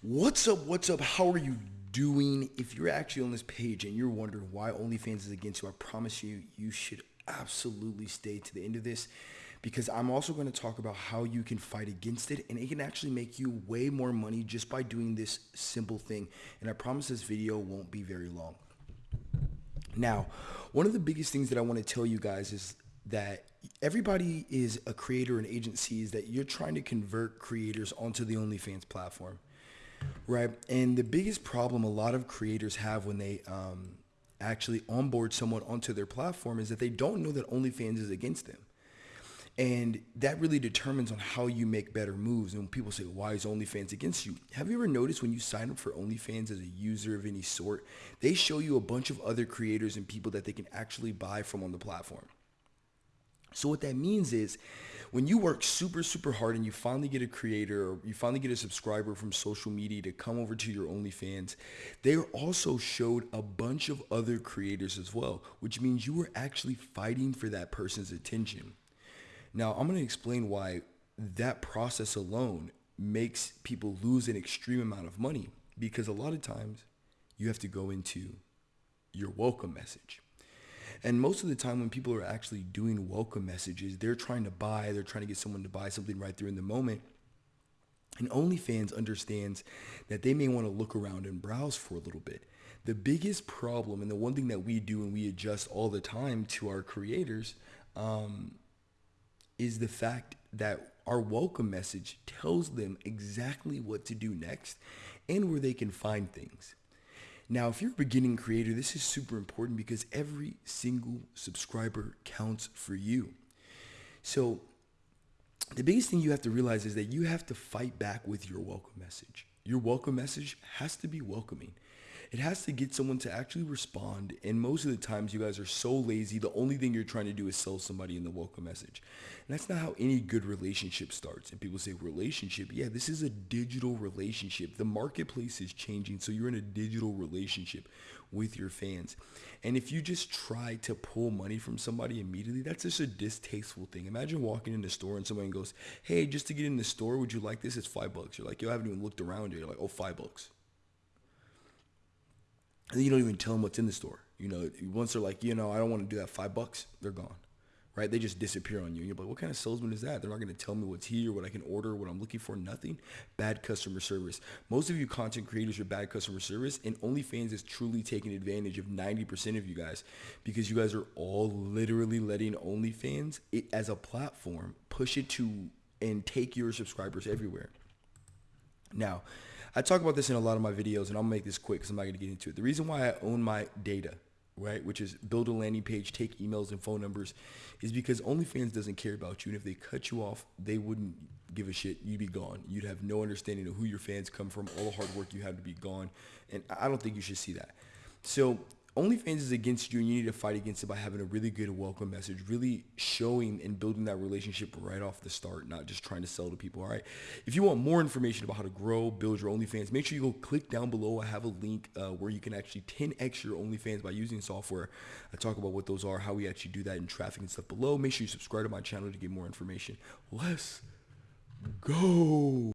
What's up? What's up? How are you doing? If you're actually on this page and you're wondering why OnlyFans is against you, I promise you, you should absolutely stay to the end of this because I'm also going to talk about how you can fight against it and it can actually make you way more money just by doing this simple thing. And I promise this video won't be very long. Now, one of the biggest things that I want to tell you guys is that everybody is a creator and agencies that you're trying to convert creators onto the OnlyFans platform right? And the biggest problem a lot of creators have when they um, actually onboard someone onto their platform is that they don't know that OnlyFans is against them. And that really determines on how you make better moves. And when people say, why is OnlyFans against you? Have you ever noticed when you sign up for OnlyFans as a user of any sort, they show you a bunch of other creators and people that they can actually buy from on the platform. So what that means is when you work super, super hard and you finally get a creator or you finally get a subscriber from social media to come over to your OnlyFans, they also showed a bunch of other creators as well, which means you were actually fighting for that person's attention. Now, I'm going to explain why that process alone makes people lose an extreme amount of money because a lot of times you have to go into your welcome message. And most of the time when people are actually doing welcome messages, they're trying to buy, they're trying to get someone to buy something right there in the moment. And OnlyFans understands that they may want to look around and browse for a little bit. The biggest problem, and the one thing that we do and we adjust all the time to our creators, um, is the fact that our welcome message tells them exactly what to do next and where they can find things. Now, if you're a beginning creator, this is super important because every single subscriber counts for you. So the biggest thing you have to realize is that you have to fight back with your welcome message. Your welcome message has to be welcoming. It has to get someone to actually respond. And most of the times you guys are so lazy. The only thing you're trying to do is sell somebody in the welcome message. And that's not how any good relationship starts. And people say relationship. Yeah, this is a digital relationship. The marketplace is changing. So you're in a digital relationship with your fans. And if you just try to pull money from somebody immediately, that's just a distasteful thing. Imagine walking in the store and someone goes, hey, just to get in the store, would you like this? It's five bucks. You're like, yo, I haven't even looked around yet. You're like, oh, five bucks and you don't even tell them what's in the store. You know, once they're like, you know, I don't want to do that five bucks, they're gone, right? They just disappear on you. And you're like, what kind of salesman is that? They're not going to tell me what's here, what I can order, what I'm looking for, nothing. Bad customer service. Most of you content creators are bad customer service and OnlyFans is truly taking advantage of 90% of you guys because you guys are all literally letting OnlyFans it, as a platform push it to and take your subscribers everywhere. Now, I talk about this in a lot of my videos, and I'll make this quick because I'm not going to get into it. The reason why I own my data, right, which is build a landing page, take emails and phone numbers, is because OnlyFans doesn't care about you. And if they cut you off, they wouldn't give a shit. You'd be gone. You'd have no understanding of who your fans come from, all the hard work you had to be gone. And I don't think you should see that. So OnlyFans is against you and you need to fight against it by having a really good welcome message, really showing and building that relationship right off the start, not just trying to sell to people, all right? If you want more information about how to grow, build your OnlyFans, make sure you go click down below. I have a link uh, where you can actually 10x your OnlyFans by using software. I talk about what those are, how we actually do that in traffic and stuff below. Make sure you subscribe to my channel to get more information. Let's go.